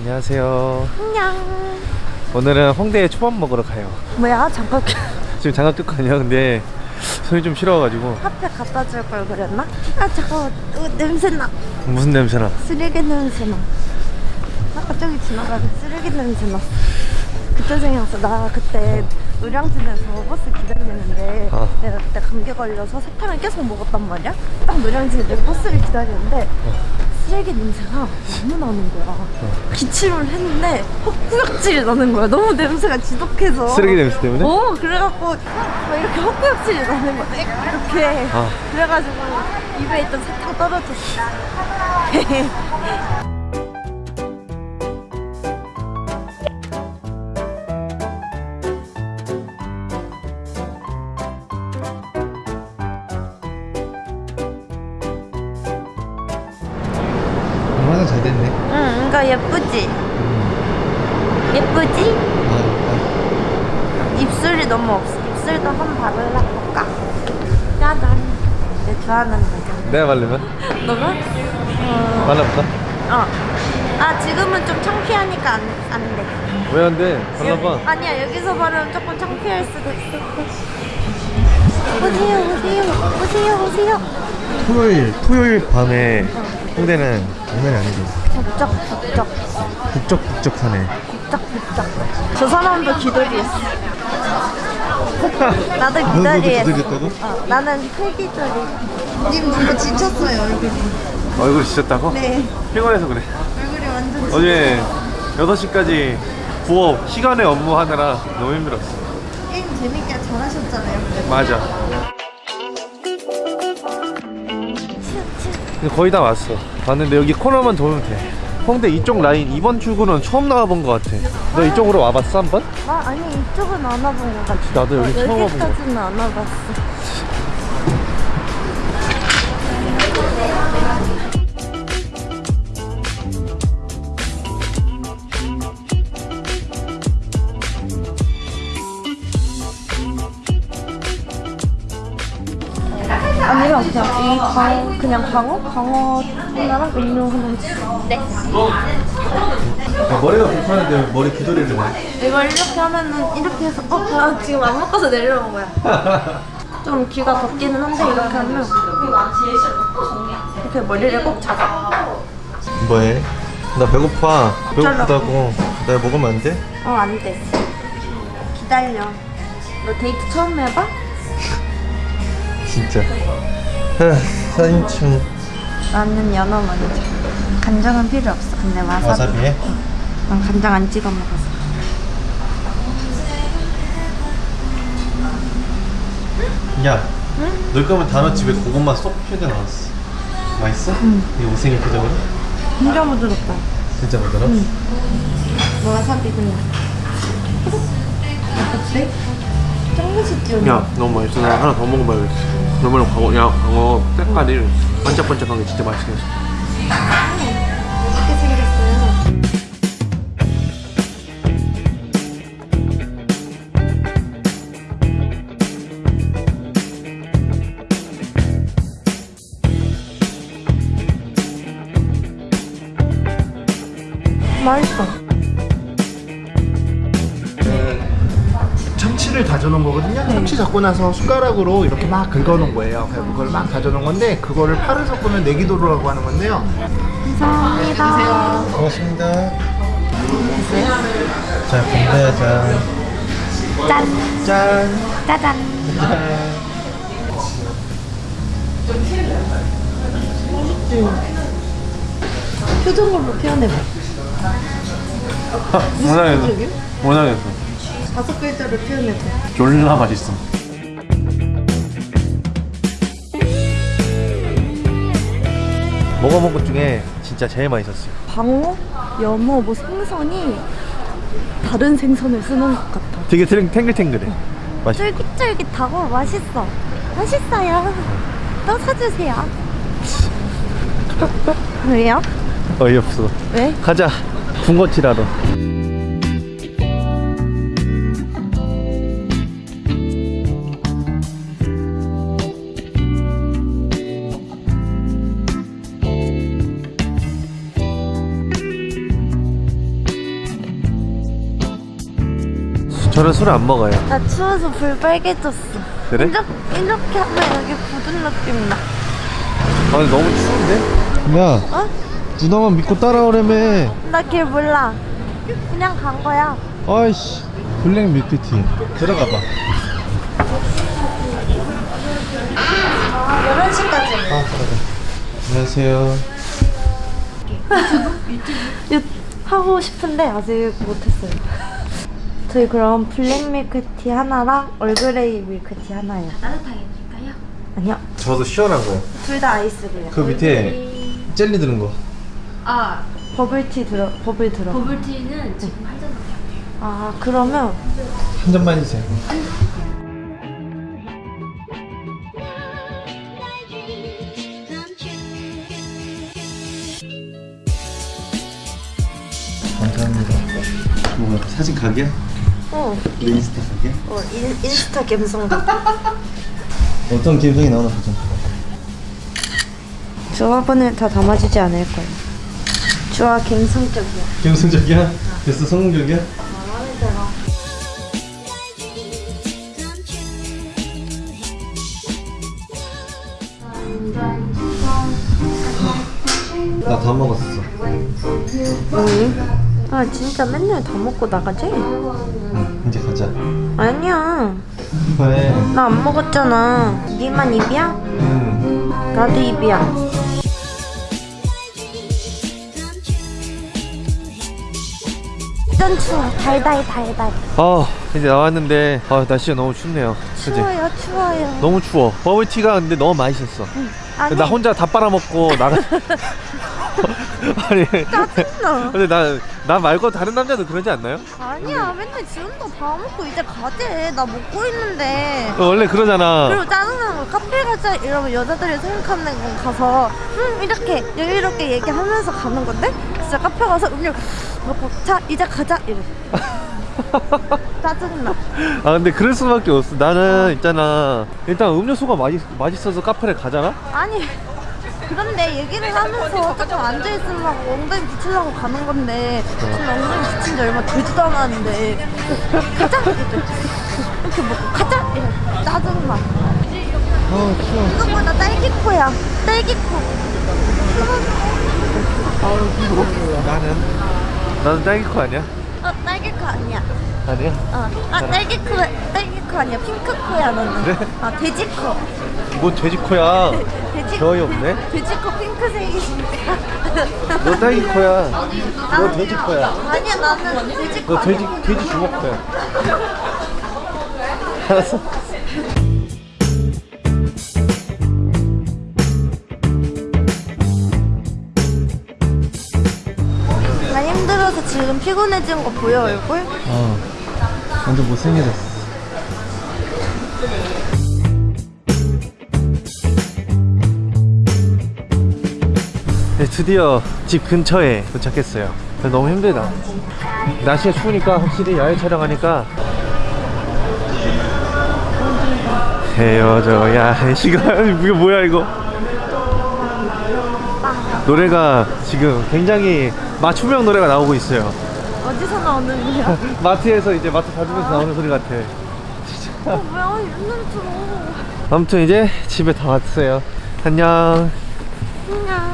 안녕하세요. 안녕. 오늘은 홍대에 초밥 먹으러 가요. 뭐야? 잠깐 지금 장갑 아니야. 근데 손이 좀 시려워가지고 카페 갖다 줄 걸 그랬나? 아 잠깐 어, 냄새 나. 무슨 냄새나? 쓰레기 냄새 나. 아까 저기 지나가는 쓰레기 냄새 나. 그때 생각났어. 나 그때 노량진에서 버스 기다리는데 아. 내가 그때 감기 걸려서 사탕을 계속 먹었단 말이야. 딱 노량진에 버스를 기다리는데 쓰레기 냄새가 너무 나는 거야. 기침을 했는데 헛구역질이 나는 거야. 너무 냄새가 지독해서. 쓰레기 냄새 때문에? 어 그래갖고 막 이렇게 헛구역질이 나는 거야 이렇게 아. 그래가지고 입에 있던 사탕 떨어졌어 잘 됐네. 응 이거 예쁘지? 예쁘지? 아, 입술이 너무 없어 입술도 한번 발라볼까? 짜잔 내 좋아하는 거잖아 내가 바르면? 너가? 어... 발라볼까? 어. 아 지금은 좀 창피하니까 안, 안 돼. 왜 안 돼? 발라봐. 아니야 여기서 바르면 조금 창피할 수도 있어. 오세요 오세요 오세요 오세요. 토요일, 토요일 밤에 홍대는 장난이 아니지. 북적 북적 북적북적하네. 북적 북적. 저 사람도 기돌이했어. 나도. 기다렸다고? 어, 나는 폐기돌이. 님 너무 지쳤어요 얼굴이. 얼굴 지쳤다고? 네 피곤해서 그래. 얼굴이 완전. 어제 6시까지 부업 시간에 업무하느라 너무 힘들었어. 게임 재밌게 잘하셨잖아요. 맞아. 거의 다 왔어. 왔는데 여기 코너만 돌면 돼. 홍대 이쪽 라인 이번 출구는 처음 나와본 것 같아. 너 이쪽으로 와봤어 한 번? 아 아니 이쪽은 안 와본 것 같아. 나도 여기 처음 와본 것 같아. 여기까지는 안 와봤어. 그냥 이 광, 그냥 광어? 광어 하나랑 음료 하나 네. 머리가 불편한데 머리 귀돌이를 해. 이걸 이렇게 하면은 이렇게 해서 어? 아, 지금 안 먹어서 내려온 거야. 좀 귀가 덥기는 한데 이렇게 하면 이렇게 머리를 꼭 잡아. 뭐해? 나 배고파. 배고프다고. 내가 먹으면 안 돼? 어, 안 돼. 기다려. 너 데이트 처음 해봐? 진짜. 사인충 나는 연어 먼저. 간장은 필요 없어. 근데 와사비. 와사비에? 난 간장 안 찍어 먹어서. 야, 넣을 거면 단어 집에 고구마 쏙 펴져 나왔어. 맛있어? 응. 이 오생이 표정으로? 진짜 부드럽다. 진짜 부드러? 너 와사비 그냥. 어때? 짱맛있지? 야, 너무 맛있어. 나 하나 더 먹어봐야겠어. 그러면 광어, 야, 광어 색깔이 반짝반짝한 게 진짜 맛있겠어. 참치를 다져놓은 거거든요. 참치 잡고 나서 숟가락으로 이렇게 막 긁어놓은 거예요. 그래서 그걸 막 다져놓은 건데 그거를 파를 섞으면 내기도로라고 하는 건데요. 감사합니다. 고맙습니다. 자, 건배 자. 짠! 짠. 짜잔! 짠. 표정으로 표현해봐. 못하겠어. 표정이야? 못하겠어. 다섯 글자로 표현해봐. 졸라 맛있어. 먹어본 것 중에 진짜 제일 맛있었어요. 방어, 연어, 뭐 생선이 다른 생선을 쓰는 것 같아. 되게 탱- 탱글탱글해. 맛있어. 쫄깃쫄깃하고 맛있어. 맛있어요. 또 사주세요. 왜요? 어이없어. 왜? 가자. 군것질하러. 저는 술 안 먹어요 나 추워서 불 빨개졌어. 그래? 이렇게, 이렇게 하면 여기 굳은 느낌 나. 아 근데 너무 추운데? 야 어? 누나만 믿고 따라오라며 나길 몰라. 그냥 간 거야. 아이씨 블랙 밀크티 들어가 봐 11시까지. 아, 그래. 안녕하세요. 유- 하고 싶은데 아직 못했어요. 저희 그럼 블랙 밀크티 하나랑 얼그레이 밀크티 하나요. 따뜻하게 드릴까요? 아니요. 저도 시원한 거요. 둘다 아이스래요. 그 밑에 젤리 드는 거. 아 버블티 들어, 버블 들어. 버블티는 지금 할증밖에 안 돼요. 아, 그러면 한 잔만 해주세요. 감사합니다. 뭐야 사진 각이야? 어, 내 인스타 각이야? 어 인, 인스타 감성. 어떤 감성이 나오나 보자. 조합원을 다 담아주지 않을 거예요. 주아 감성적이야. 감성적이야? 됐어 성공적이야? 마음에 들어. 나다 먹었어. 응? 아 진짜 맨날 다 먹고 나가지? 응 가자. 아니야. 왜? 나 안 먹었잖아. 니만 입이야? 응. 나도 입이야. 짠 추워. 달달 달달. 아 이제 나왔는데 아 날씨가 너무 춥네요. 추워요 추워요. 너무 추워. 버블티가 근데 너무 맛있었어. 아니 나 혼자 다 빨아먹고 나가. 아니. 짜증나. 근데 나, 나 말고 다른 남자도 그러지 않나요? 아니야 맨날 지금도 다 먹고 이제 가재. 나 먹고 있는데. 어, 원래 그러잖아. 그리고 짜증나는 거 카페 가자 이러면 여자들이 생각하는 건 가서 음 이렇게 여유롭게 얘기하면서 가는 건데 진짜 카페 가서 음료 먹고 자 이제 가자 이래 짜증나 아 근데 그럴 수밖에 없어. 나는 있잖아. 일단 음료수가 맛있, 맛있어서 카페를 가잖아? 아니 그런데 얘기를 하면서 조금 앉아있으려고 엉덩이 붙이려고 가는 건데 지금 엉덩이 붙인 지 얼마 되지도 않았는데. 가자 이렇게 먹고 가자 이래 짜증나 아 추워. 이거보다 딸기코야. 딸기코. 나는? 나는 딸기코 아니야? 어 딸기코 아니야 아니야? 어. 아 딸기 코 딸기 코 아니야 핑크 코야 너는 그래? 아 돼지 코 뭐 돼지 코야. 돼지 겨이 없네? 돼지 코 핑크색이니까 너 딸기 코야. 너 돼지 코야. 아니야 나는 돼지 코 너 돼지. 돼지 주먹 코야. 알았어. 나 힘들어서 지금 피곤해진 거 보여 얼굴? 어. 완전 못생겨졌어. 네, 드디어 집 근처에 도착했어요. 너무 힘들다. 날씨가 추우니까 확실히 야외 촬영하니까 헤어져야 할 시간 이거 뭐야 이거 노래가 지금 굉장히 맞춤형 노래가 나오고 있어요 어디서 나오는 거야? 마트에서 이제 마트 다니면서 아. 나오는 소리 같아. 진짜 어, 뭐야? 옛날 들어 아무튼 이제 집에 다 왔어요. 안녕. 안녕.